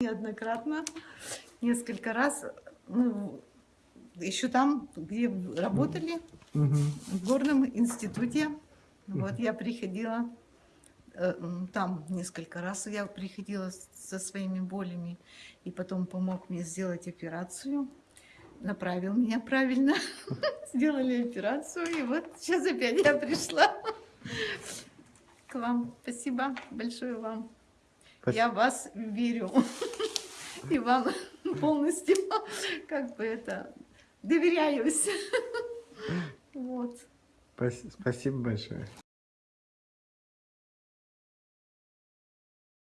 неоднократно, несколько раз, ну, еще там, где работали, в горном институте. Вот я приходила, э, там несколько раз я приходила со своими болями, и потом помог мне сделать операцию, направил меня правильно, сделали операцию, и вот сейчас опять я пришла к вам. Спасибо большое вам. Я в вас верю. И вам полностью, как бы это, доверяюсь. Вот. Спас- Спасибо большое.